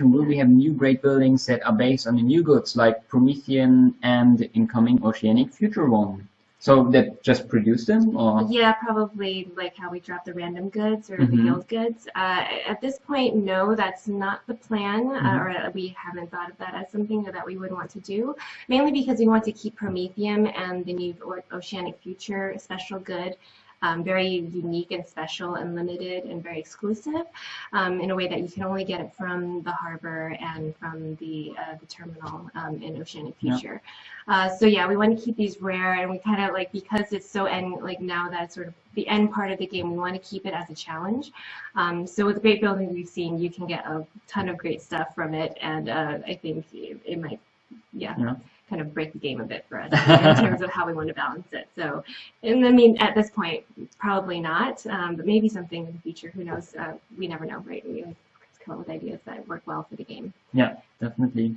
will we have new great buildings that are based on the new goods like Promethium and incoming Oceanic Future one? So that just produce them, or Yeah, probably like how we drop the random goods or the Mhm. guild goods. Uh, at this point, no, that's not the plan, Mhm. uh, or we haven't thought of that as something that we would want to do. Mainly because we want to keep Promethium and the new Oceanic Future special good um, very unique and special and limited and very exclusive um, in a way that you can only get it from the harbor and from the uh, the terminal um, in Oceanic Yeah. Future. Uh, so yeah, we want to keep these rare, and we kind of like because it's so end like now that's sort of the end part of the game. We want to keep it as a challenge. Um, so with the great building we've seen, you can get a ton of great stuff from it, and uh, I think it, it might, yeah, Yeah. Kind of break the game a bit for us in terms of how we want to balance it. So, and I mean, at this point, probably not, um, but maybe something in the future. Who knows? Uh, we never know, right? We always come up with ideas that work well for the game. yeah, definitely.